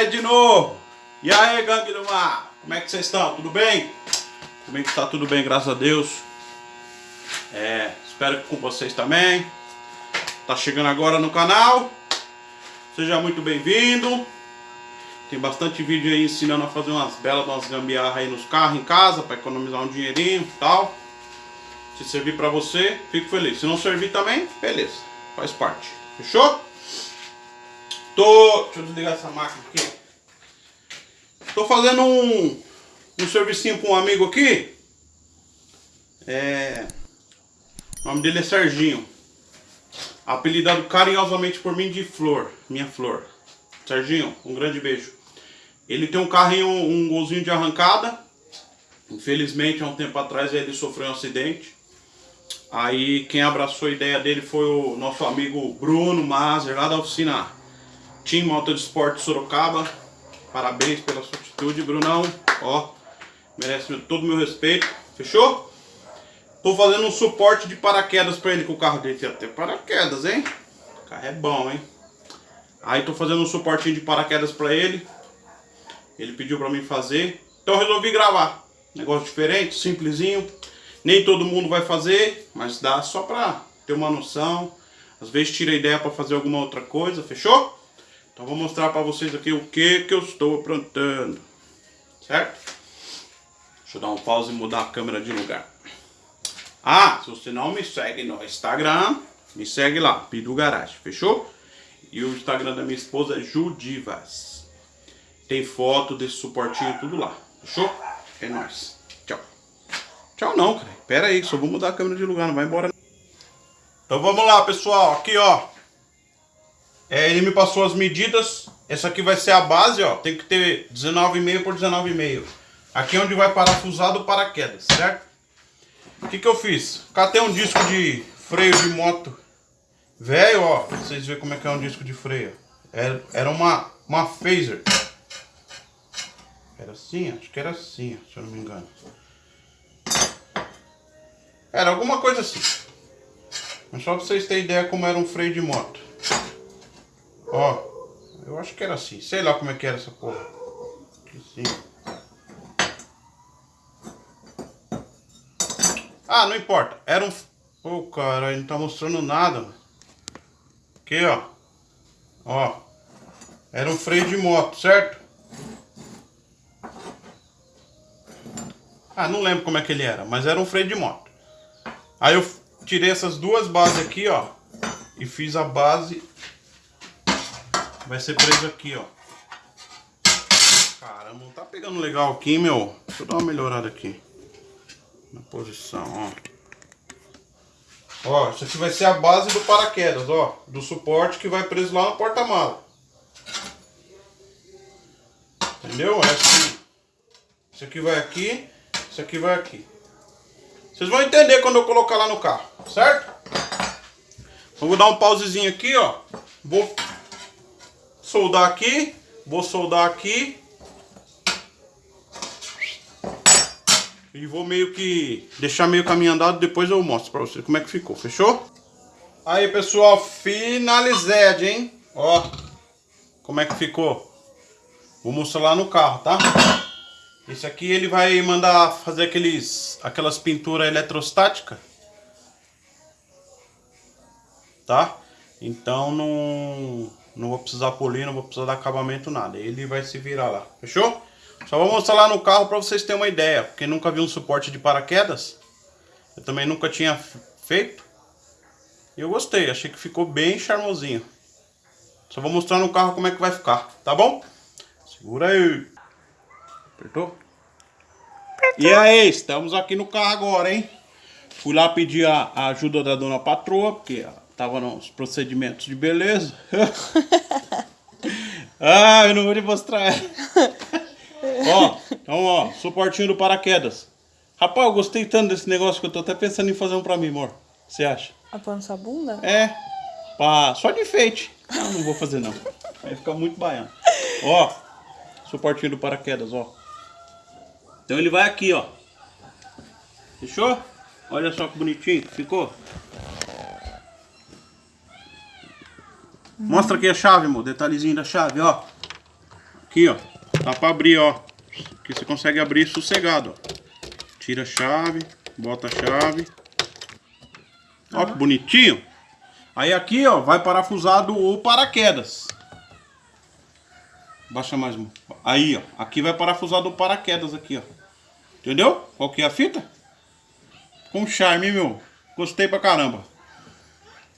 aí de novo. E aí, gangue do mar? Como é que vocês estão? Tudo bem? Comigo está tudo bem, graças a Deus. É, espero que com vocês também. Tá chegando agora no canal. Seja muito bem-vindo. Tem bastante vídeo aí ensinando a fazer umas belas umas gambiarras aí nos carros em casa para economizar um dinheirinho e tal. Se servir para você, fico feliz. Se não servir também, beleza. Faz parte. Fechou? Tô... Deixa eu desligar essa máquina aqui. Tô fazendo um, um servicinho para um amigo aqui. É... O nome dele é Serginho. Apelidado carinhosamente por mim de Flor. Minha Flor. Serginho, um grande beijo. Ele tem um carrinho, um golzinho de arrancada. Infelizmente, há um tempo atrás ele sofreu um acidente. Aí quem abraçou a ideia dele foi o nosso amigo Bruno Mazer, lá da oficina Team Moto de Esporte Sorocaba. Parabéns pela sua atitude, Brunão. Ó, merece todo o meu respeito. Fechou? Tô fazendo um suporte de paraquedas pra ele, com o carro dele tem até paraquedas, hein? O carro é bom, hein? Aí tô fazendo um suportinho de paraquedas pra ele. Ele pediu pra mim fazer. Então resolvi gravar. Negócio diferente, simplesinho. Nem todo mundo vai fazer, mas dá só pra ter uma noção. Às vezes tira ideia pra fazer alguma outra coisa, fechou? Então vou mostrar pra vocês aqui o que que eu estou aprontando. Certo? Deixa eu dar um pause e mudar a câmera de lugar. Ah, se você não me segue no Instagram, me segue lá, Pidu Garage, fechou? E o Instagram da minha esposa é Judivas. Tem foto desse suportinho tudo lá, fechou? É nóis. Tchau. Tchau não, cara. Pera aí, só vou mudar a câmera de lugar, não vai embora. Então vamos lá, pessoal. Aqui, ó. É, ele me passou as medidas. Essa aqui vai ser a base, ó. Tem que ter 19,5 por 19,5. Aqui é onde vai parafusar do paraquedas, certo? O que que eu fiz? Catei um disco de freio de moto velho, ó. Pra vocês verem como é que é um disco de freio. Era, era uma, uma phaser. Era assim? Acho que era assim, se eu não me engano. Era alguma coisa assim. Mas só pra vocês terem ideia como era um freio de moto. Ó. Eu acho que era assim. Sei lá como é que era essa porra. Assim. Ah, não importa. Era um... Ô, oh, cara, não tá mostrando nada. Aqui, ó. Ó. Era um freio de moto, certo? Ah, não lembro como é que ele era, mas era um freio de moto. Aí eu tirei essas duas bases aqui, ó. E fiz a base. Vai ser preso aqui, ó. Caramba, não tá pegando legal aqui, meu. Deixa eu dar uma melhorada aqui na posição, ó. Ó, isso aqui vai ser a base do paraquedas, ó. Do suporte que vai preso lá no porta-mala. Entendeu? É assim. Isso aqui vai aqui, isso aqui vai aqui. Vocês vão entender quando eu colocar lá no carro, certo? Então, vou dar um pausezinho aqui, ó. Vou soldar aqui, vou soldar aqui E vou meio que deixar meio caminho andado, depois eu mostro pra vocês como é que ficou, fechou? Aí pessoal, finalized, hein? Ó, como é que ficou. Vou mostrar lá no carro, tá? Esse aqui ele vai mandar fazer aqueles, aquelas pinturas eletrostáticas. Tá? Então não, não vou precisar polir, não vou precisar dar acabamento, nada. Ele vai se virar lá, fechou? Só vou mostrar lá no carro para vocês terem uma ideia. Quem nunca viu um suporte de paraquedas, eu também nunca tinha feito. E eu gostei, achei que ficou bem charmosinho. Só vou mostrar no carro como é que vai ficar, tá bom? Segura aí. Apertou? Apertou. E aí, estamos aqui no carro agora, hein? Fui lá pedir a, a ajuda da dona patroa, porque tava nos procedimentos de beleza. ah, eu não vou te mostrar. Ó, então ó, suportinho do paraquedas. Rapaz, eu gostei tanto desse negócio que eu tô até pensando em fazer um pra mim, amor. Você acha? Apoiando sua bunda? É. Pra... Só de enfeite. Não, não vou fazer não. Vai ficar muito baiano. Ó, suportinho do paraquedas, ó. Então ele vai aqui, ó. Fechou? Olha só que bonitinho que ficou. Mostra aqui a chave, amor. Detalhezinho da chave, ó. Aqui, ó. Dá pra abrir, ó. Aqui você consegue abrir sossegado, ó. Tira a chave, bota a chave. Ó que bonitinho. Aí aqui, ó, vai parafusado o paraquedas. Baixa mais um. Aí, ó. Aqui vai parafusado o paraquedas aqui, ó. Entendeu? Qual que é a fita? Com charme, meu. Gostei pra caramba.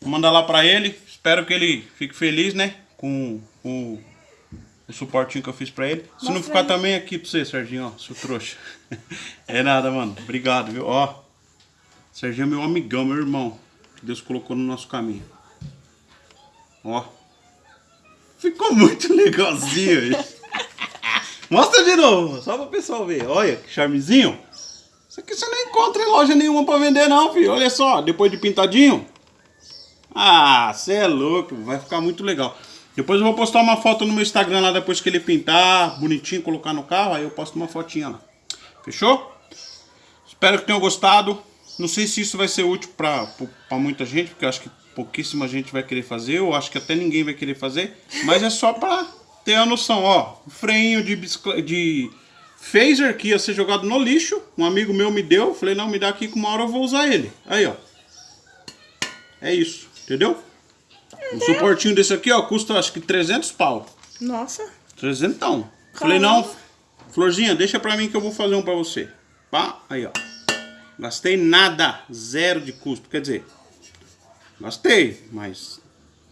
Vou mandar lá pra ele. Espero que ele fique feliz, né? Com, com o suportinho que eu fiz pra ele. Se não ficar também aqui pra você, Serginho, ó. Seu trouxa. é nada, mano. Obrigado, viu? Ó. Serginho é meu amigão, meu irmão. Que Deus colocou no nosso caminho. Ó. Ficou muito legalzinho isso. Mostra de novo, só para o pessoal ver. Olha que charmezinho. Isso aqui você não encontra em loja nenhuma para vender não, filho. Olha só, depois de pintadinho. Ah, você é louco, vai ficar muito legal. Depois eu vou postar uma foto no meu Instagram lá depois que ele pintar, bonitinho, colocar no carro, aí eu posto uma fotinha lá. Fechou? Espero que tenham gostado. Não sei se isso vai ser útil para muita gente, porque eu acho que pouquíssima gente vai querer fazer, eu acho que até ninguém vai querer fazer, mas é só para ter a noção, ó, freinho de, de phaser que ia ser jogado no lixo, um amigo meu me deu, falei, não, me dá aqui que uma hora eu vou usar ele, aí ó, é isso, Entendeu? Um suportinho desse aqui, ó, custa acho que 300 pau. Nossa. 300. Falei, não, Florzinha, deixa pra mim que eu vou fazer um pra você. Pá, aí, ó. Gastei nada, zero de custo, quer dizer, gastei, mas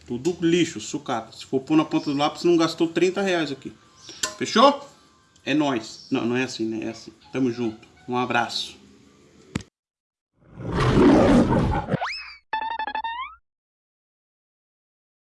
tudo lixo, sucata. Se for pôr na ponta do lápis, não gastou 30 reais aqui. Fechou? É nóis. Não, não é assim, né? É assim. Tamo junto. Um abraço.